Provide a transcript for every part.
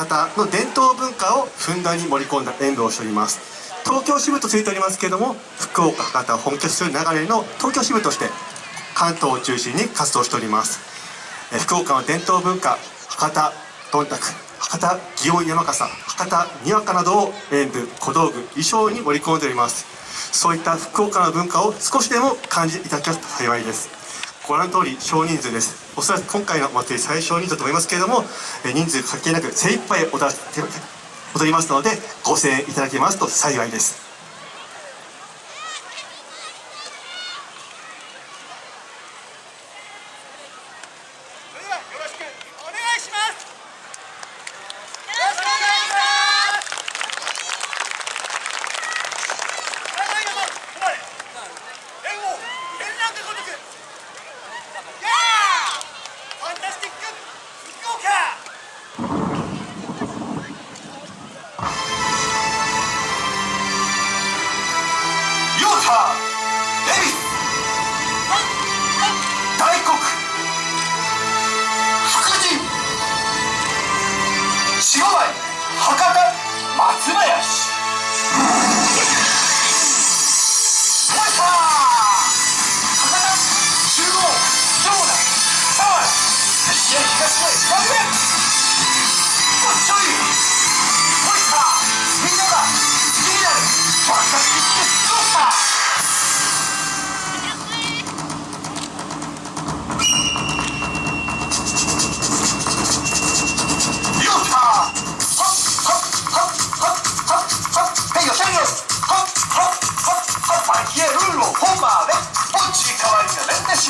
博多の伝統文化をふんだんに盛り込んだ演舞をしております。東京支部とついておりますけれども福岡博多を本拠する流れの東京支部として関東を中心に活動しております。福岡の伝統文化博多どんたく博多祇園山笠博多にわかなどを演舞小道具衣装に盛り込んでおります。そういった福岡の文化を少しでも感じていただけますと幸いです。ご覧の通り少人数です。おそらく今回のお祭り最小人数だと思いますけれども人数関係なく精一杯踊らせて踊りますのでご声援いただけますと幸いです。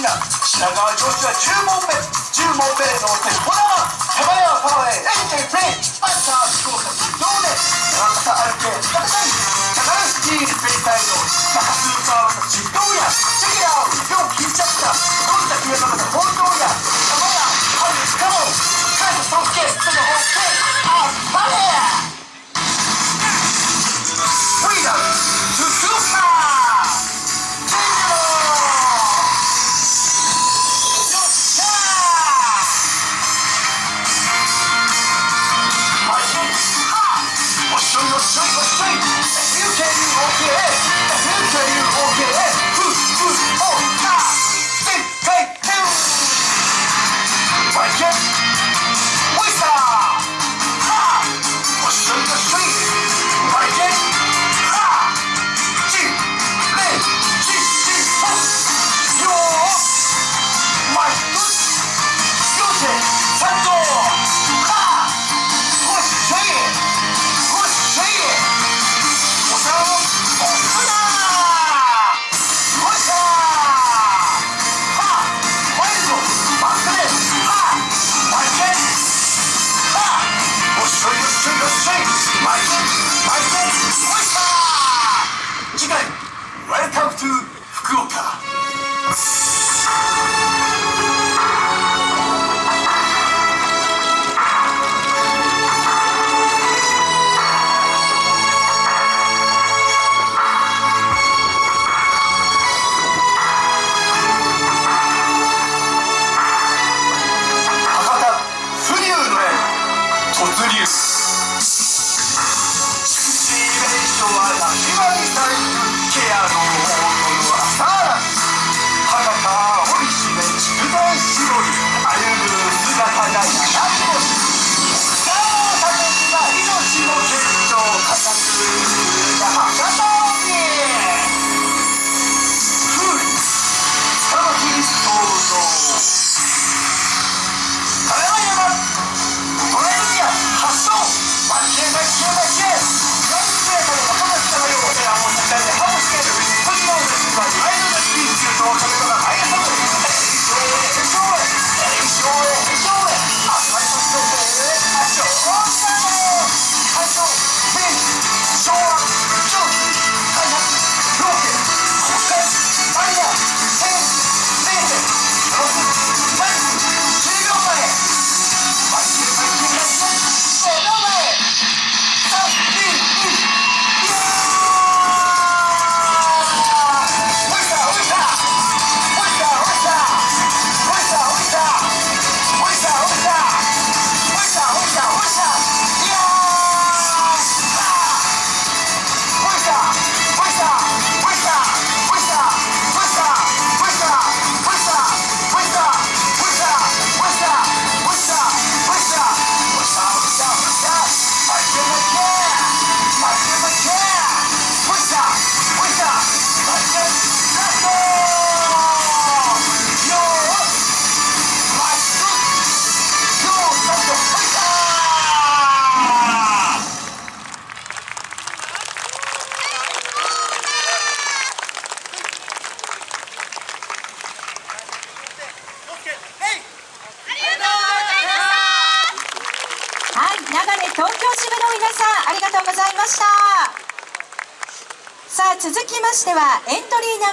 品川上司は10問目10問目で乗ってこだま手前はパワーへ AK プレイアンサー福岡移動で長方歩け Welcome 東京支部の皆さんありがとうございました。さあ続きましてはエントリーナンバー